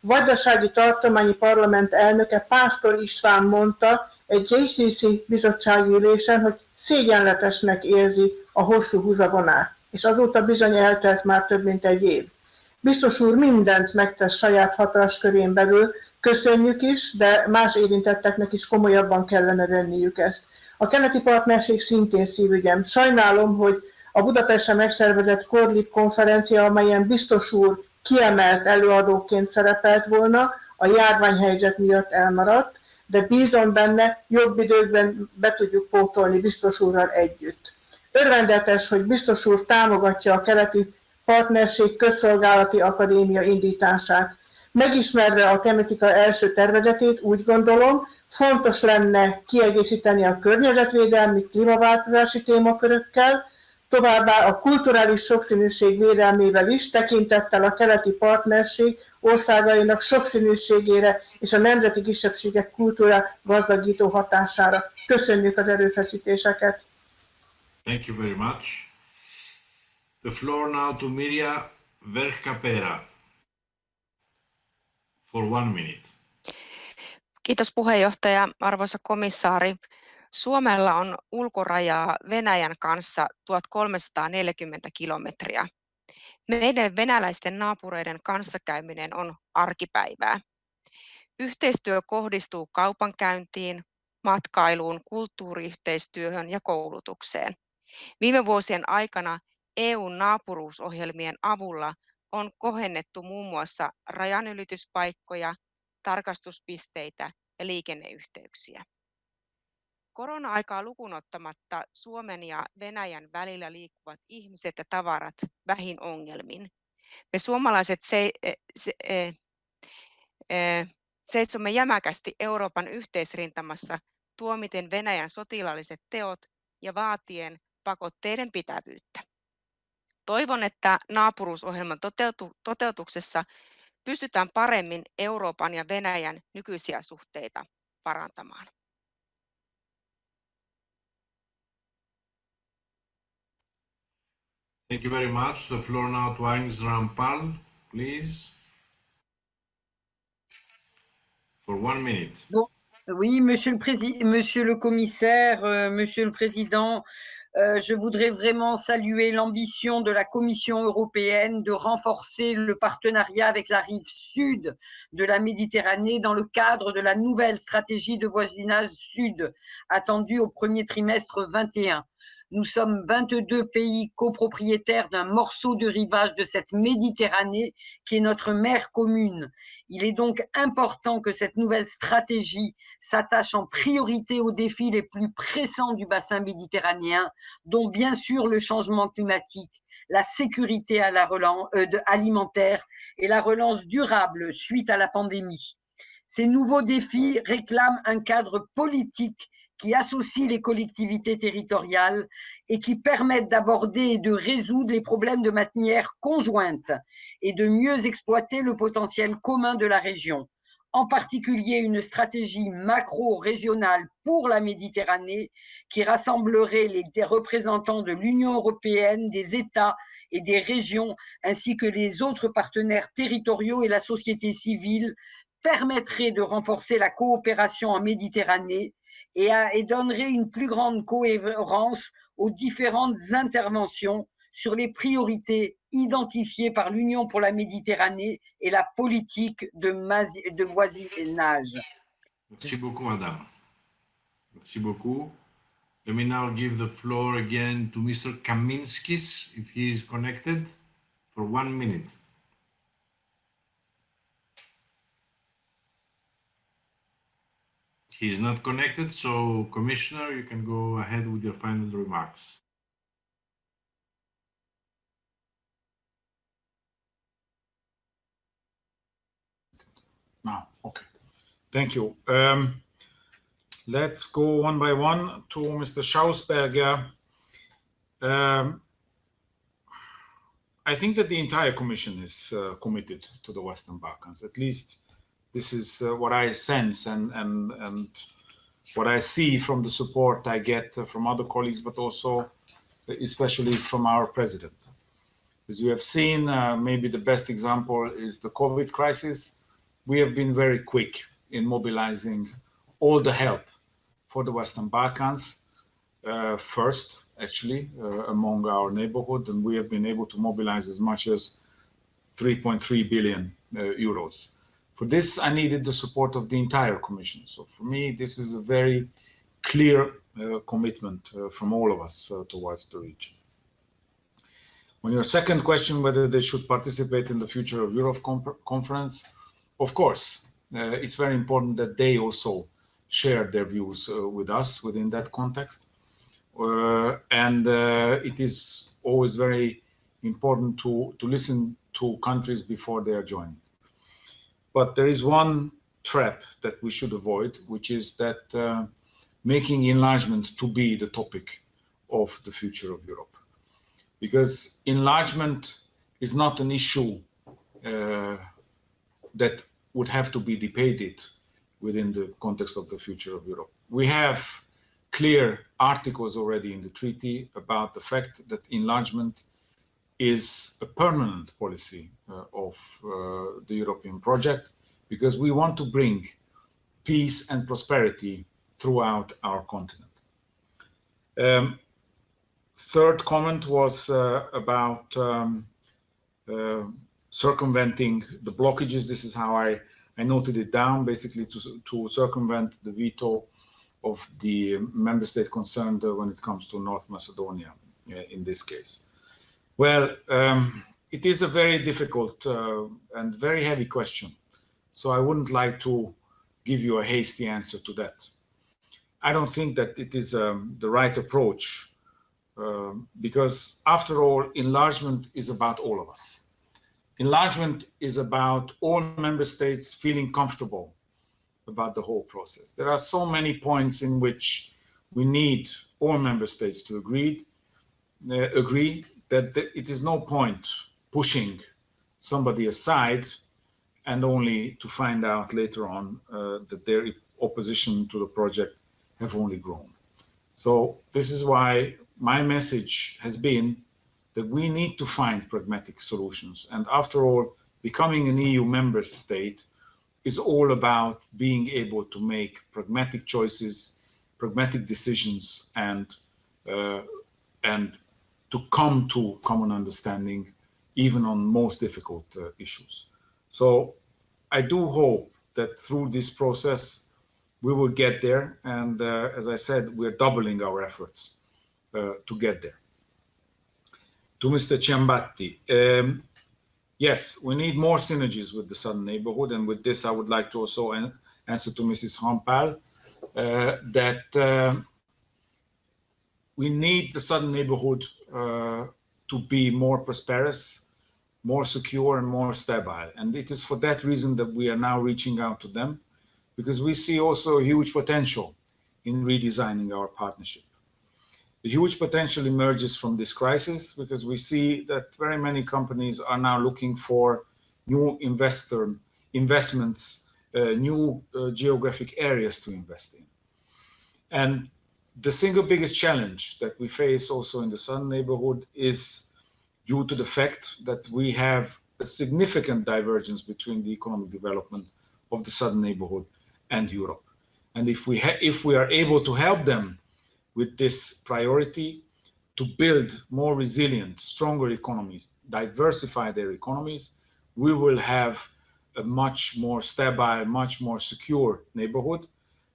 Vajdasági Tartományi Parlament elnöke Pásztor István mondta egy JCC bizottsági ülésen, hogy szégyenletesnek érzi a hosszú húzavonát, és azóta bizony eltelt már több mint egy év. Biztos úr mindent megtesz saját hatáskörén belül, köszönjük is, de más érintetteknek is komolyabban kellene venniük ezt. A keleti partnerség szintén szívügyem. Sajnálom, hogy a Budapesten megszervezett Korlik konferencia, amelyen biztos úr kiemelt előadóként szerepelt volna, a járványhelyzet miatt elmaradt, de bízom benne, jobb időkben be tudjuk pótolni biztos úrral együtt. Örvendetes, hogy biztos úr támogatja a keleti partnerség közszolgálati akadémia indítását. Megismerve a tematika első tervezetét úgy gondolom, fontos lenne kiegészíteni a környezetvédelmi, klímaváltozási témakörökkel, továbbá a kulturális sokszínűség védelmével is, tekintettel a keleti partnerség országainak sokszínűségére és a nemzeti kisebbségek kultúra gazdagító hatására. Köszönjük az erőfeszítéseket! Thank you very much. The floor now to Mirja Verkapera for one minute. Kiitos puheenjohtaja, arvoisa komissaari. Suomella on ulkorajaa Venäjän kanssa 1340 kilometriä. Meidän venäläisten naapureiden kanssakäyminen on arkipäivää. Yhteistyö kohdistuu kaupankäyntiin, matkailuun, kulttuuriyhteistyöhön ja koulutukseen. Viime vuosien aikana EUn naapuruusohjelmien avulla on kohennettu muun muassa rajanylityspaikkoja, tarkastuspisteitä ja liikenneyhteyksiä. Korona-aikaa lukuun ottamatta Suomen ja Venäjän välillä liikkuvat ihmiset ja tavarat vähin ongelmin. Me suomalaiset se, se, se, seisomme jämäkästi Euroopan yhteisrintamassa tuomiten Venäjän sotilaalliset teot ja vaatien pakotteiden pitävyyttä. Toivon, että naapuruusohjelman toteutu, toteutuksessa pystytään paremmin Euroopan ja Venäjän nykyisiä suhteita parantamaan. Thank you very much. The floor now to Agnes Rampal, please. For one minute. Oui, monsieur le, président, monsieur le commissaire, euh, monsieur le président, euh, je voudrais vraiment saluer l'ambition de la Commission européenne de renforcer le partenariat avec la rive sud de la Méditerranée dans le cadre de la nouvelle stratégie de voisinage sud attendue au premier trimestre 21. Nous sommes 22 pays copropriétaires d'un morceau de rivage de cette Méditerranée qui est notre mer commune. Il est donc important que cette nouvelle stratégie s'attache en priorité aux défis les plus pressants du bassin méditerranéen, dont bien sûr le changement climatique, la sécurité euh, alimentaire et la relance durable suite à la pandémie. Ces nouveaux défis réclament un cadre politique qui associent les collectivités territoriales et qui permettent d'aborder et de résoudre les problèmes de manière conjointe et de mieux exploiter le potentiel commun de la région. en particulier une stratégie macro-régionale pour la Méditerranée qui rassemblerait les représentants de l'Union européenne, des États et des régions, ainsi que les autres partenaires territoriaux et la société civile, permettrait de renforcer la coopération en Méditerranée et, donnerait une plus grande cohérence aux différentes interventions sur les priorités identifiées par l'Union pour la Méditerranée et la politique de, de voisinage. Merci beaucoup, madame. Merci beaucoup. Let me now give the floor again to Mr. Kaminskis, if he is connected, for one minute. He is not connected, so Commissioner, you can go ahead with your final remarks. Now, okay. Thank you. Um, let's go one by one to Mr. Schausberger. Um, I think that the entire Commission is uh, committed to the Western Balkans. At least this is uh, what I sense and, and, and what I see from the support I get uh, from other colleagues, but also especially from our president. As you have seen, uh, maybe the best example is the COVID crisis we have been very quick in mobilizing all the help for the Western Balkans uh, first, actually, uh, among our neighborhood, and we have been able to mobilize as much as 3.3 billion uh, euros. For this, I needed the support of the entire Commission. So for me, this is a very clear uh, commitment uh, from all of us uh, towards the region. On your second question, whether they should participate in the Future of Europe conference, of course, uh, it's very important that they also share their views uh, with us within that context. Uh, and it is always very important to, to listen to countries before they are joining. But there is one trap that we should avoid, which is that uh, making enlargement to be the topic of the future of Europe. Because enlargement is not an issue uh, that would have to be debated within the context of the future of Europe. We have clear articles already in the treaty about the fact that enlargement is a permanent policy uh, of uh, the European project because we want to bring peace and prosperity throughout our continent. Um, third comment was uh, about um, uh, circumventing the blockages. This is how I, I noted it down, basically to, to circumvent the veto of the member state concerned uh, when it comes to North Macedonia uh, in this case. Well, um, it is a very difficult uh, and very heavy question. So I wouldn't like to give you a hasty answer to that. I don't think that it is um, the right approach um, because after all, enlargement is about all of us. Enlargement is about all member states feeling comfortable about the whole process. There are so many points in which we need all member states to agree, uh, agree that it is no point pushing somebody aside and only to find out later on uh, that their opposition to the project have only grown. So this is why my message has been that we need to find pragmatic solutions. And after all, becoming an EU member state is all about being able to make pragmatic choices, pragmatic decisions, and uh, and to come to common understanding, even on most difficult uh, issues. So I do hope that through this process, we will get there. And uh, as I said, we're doubling our efforts uh, to get there to Mr. Ciambetti. Um, yes, we need more synergies with the southern neighborhood. And with this, I would like to also an answer to Mrs. Rampal uh, that uh, we need the southern neighborhood to be more prosperous, more secure and more stable. And it is for that reason that we are now reaching out to them because we see also a huge potential in redesigning our partnership. The huge potential emerges from this crisis because we see that very many companies are now looking for new investor investments uh, new uh, geographic areas to invest in. And the single biggest challenge that we face also in the southern neighborhood is due to the fact that we have a significant divergence between the economic development of the southern neighborhood and Europe. And if we, if we are able to help them with this priority to build more resilient, stronger economies, diversify their economies, we will have a much more stable, much more secure neighborhood.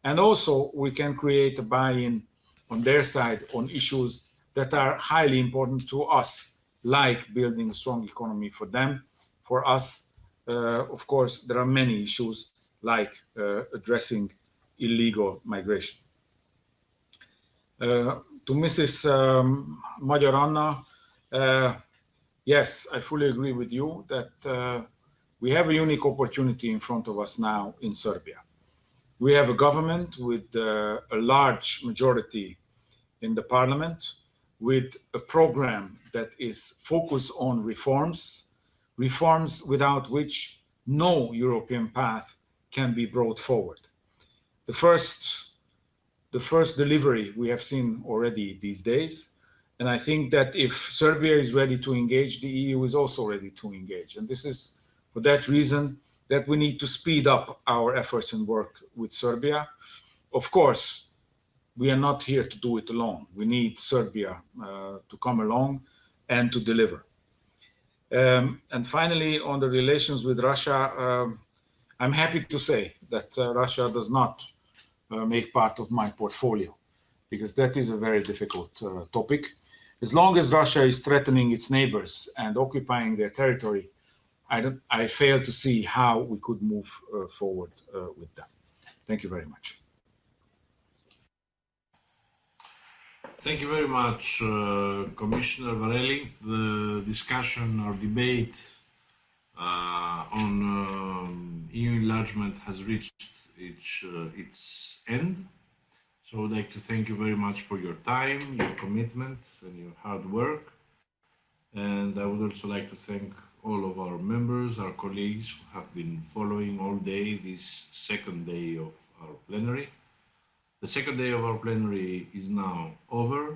And also we can create a buy-in on their side on issues that are highly important to us, like building a strong economy for them. For us, uh, of course, there are many issues like uh, addressing illegal migration. Uh, to Mrs. Um, Magyar Anna, uh, yes, I fully agree with you that uh, we have a unique opportunity in front of us now in Serbia. We have a government with uh, a large majority in the parliament, with a program that is focused on reforms, reforms without which no European path can be brought forward. The first, the first delivery we have seen already these days, and I think that if Serbia is ready to engage, the EU is also ready to engage. And this is for that reason that we need to speed up our efforts and work with Serbia. Of course, we are not here to do it alone. We need Serbia uh, to come along and to deliver. Um, and finally, on the relations with Russia, um, I'm happy to say that uh, Russia does not uh, make part of my portfolio because that is a very difficult uh, topic. As long as Russia is threatening its neighbors and occupying their territory, I, don't, I fail to see how we could move uh, forward uh, with that. Thank you very much. Thank you very much, uh, Commissioner Varhelyi. The discussion or debate uh, on um, EU enlargement has reached its, uh, its end. So I would like to thank you very much for your time, your commitment, and your hard work. And I would also like to thank all of our members, our colleagues who have been following all day this second day of our plenary. The second day of our plenary is now over.